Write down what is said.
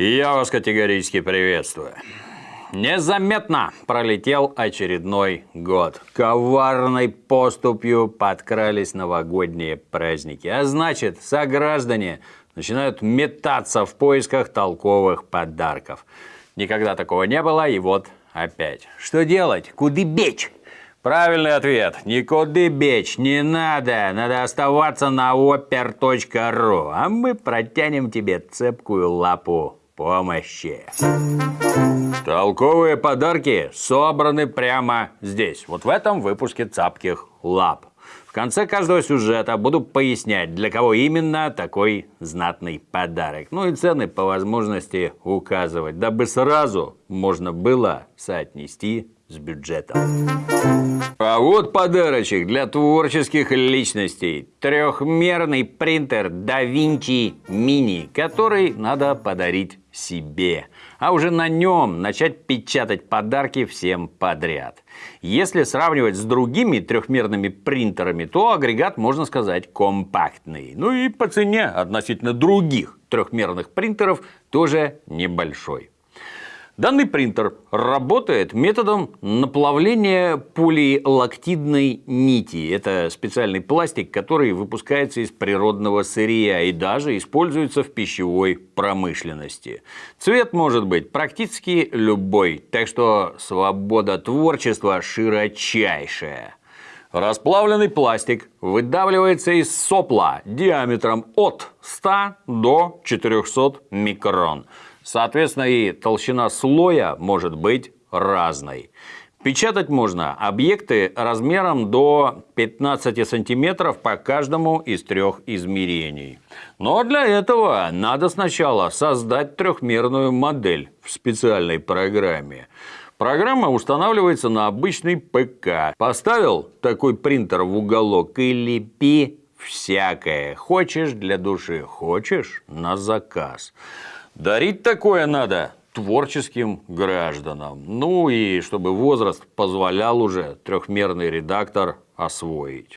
Я вас категорически приветствую. Незаметно пролетел очередной год. Коварной поступью подкрались новогодние праздники. А значит, сограждане начинают метаться в поисках толковых подарков. Никогда такого не было, и вот опять. Что делать? Куды бечь? Правильный ответ. Никуда бечь не надо. Надо оставаться на опер.ру. А мы протянем тебе цепкую лапу помощи. Толковые подарки собраны прямо здесь. Вот в этом выпуске «Цапких лап». В конце каждого сюжета буду пояснять, для кого именно такой знатный подарок. Ну и цены по возможности указывать, дабы сразу можно было соотнести с бюджетом. А вот подарочек для творческих личностей. Трехмерный принтер DaVinci Mini, который надо подарить себе. А уже на нем начать печатать подарки всем подряд. Если сравнивать с другими трехмерными принтерами, то агрегат, можно сказать, компактный. Ну и по цене относительно других трехмерных принтеров тоже небольшой. Данный принтер работает методом наплавления полилактидной нити. Это специальный пластик, который выпускается из природного сырья и даже используется в пищевой промышленности. Цвет может быть практически любой, так что свобода творчества широчайшая. Расплавленный пластик выдавливается из сопла диаметром от 100 до 400 микрон. Соответственно, и толщина слоя может быть разной. Печатать можно объекты размером до 15 сантиметров по каждому из трех измерений. Но для этого надо сначала создать трехмерную модель в специальной программе. Программа устанавливается на обычный ПК. Поставил такой принтер в уголок и лепи всякое. Хочешь для души, хочешь на заказ. Дарить такое надо творческим гражданам. Ну и чтобы возраст позволял уже трехмерный редактор освоить.